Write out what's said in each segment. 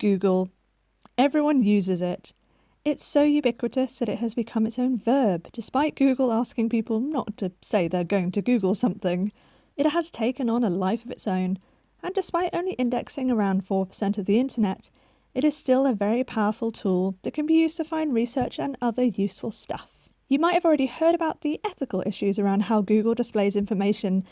Google. Everyone uses it. It's so ubiquitous that it has become its own verb, despite Google asking people not to say they're going to Google something. It has taken on a life of its own, and despite only indexing around 4% of the internet, it is still a very powerful tool that can be used to find research and other useful stuff. You might have already heard about the ethical issues around how Google displays information,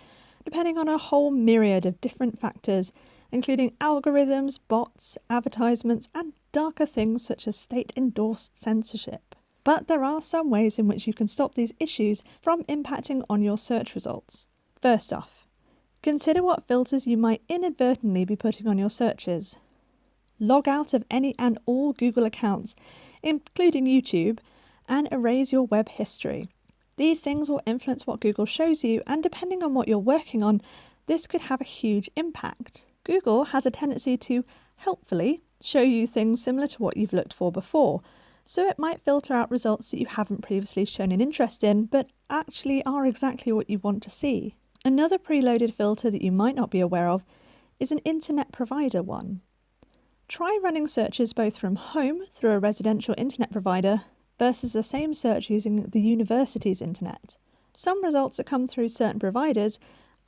depending on a whole myriad of different factors, including algorithms, bots, advertisements, and darker things such as state endorsed censorship. But there are some ways in which you can stop these issues from impacting on your search results. First off, consider what filters you might inadvertently be putting on your searches. Log out of any and all Google accounts, including YouTube, and erase your web history. These things will influence what Google shows you, and depending on what you're working on, this could have a huge impact. Google has a tendency to helpfully show you things similar to what you've looked for before, so it might filter out results that you haven't previously shown an interest in, but actually are exactly what you want to see. Another preloaded filter that you might not be aware of is an internet provider one. Try running searches both from home through a residential internet provider versus the same search using the university's internet. Some results that come through certain providers,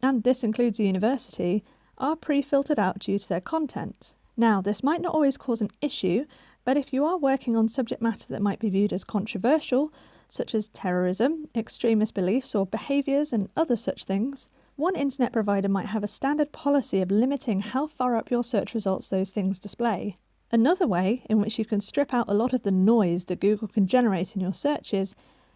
and this includes a university, are pre-filtered out due to their content. Now, this might not always cause an issue, but if you are working on subject matter that might be viewed as controversial, such as terrorism, extremist beliefs or behaviours and other such things, one internet provider might have a standard policy of limiting how far up your search results those things display. Another way in which you can strip out a lot of the noise that Google can generate in your searches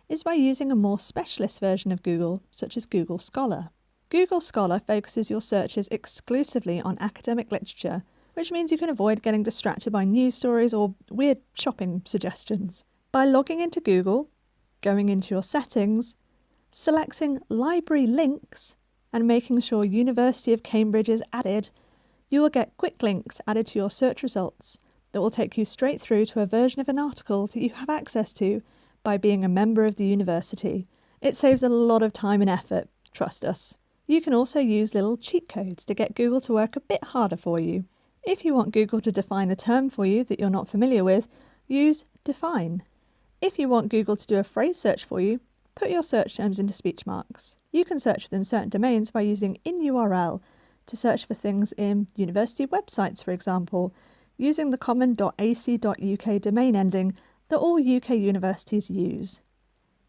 is by using a more specialist version of Google, such as Google Scholar. Google Scholar focuses your searches exclusively on academic literature, which means you can avoid getting distracted by news stories or weird shopping suggestions. By logging into Google, going into your settings, selecting Library Links, and making sure University of Cambridge is added, you will get quick links added to your search results that will take you straight through to a version of an article that you have access to by being a member of the university. It saves a lot of time and effort, trust us. You can also use little cheat codes to get Google to work a bit harder for you. If you want Google to define a term for you that you're not familiar with, use define. If you want Google to do a phrase search for you, Put your search terms into speech marks. You can search within certain domains by using InURL to search for things in university websites, for example, using the common .ac.uk domain ending that all UK universities use.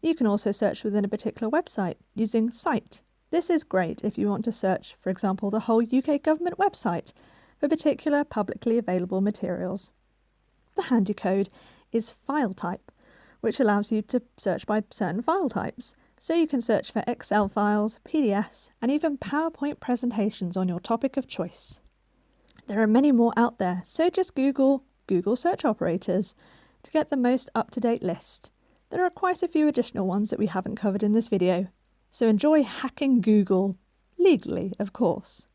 You can also search within a particular website using site. This is great if you want to search, for example, the whole UK government website for particular publicly available materials. The handy code is file type, which allows you to search by certain file types. So you can search for Excel files, PDFs, and even PowerPoint presentations on your topic of choice. There are many more out there, so just Google Google search operators to get the most up-to-date list. There are quite a few additional ones that we haven't covered in this video, so enjoy hacking Google, legally of course.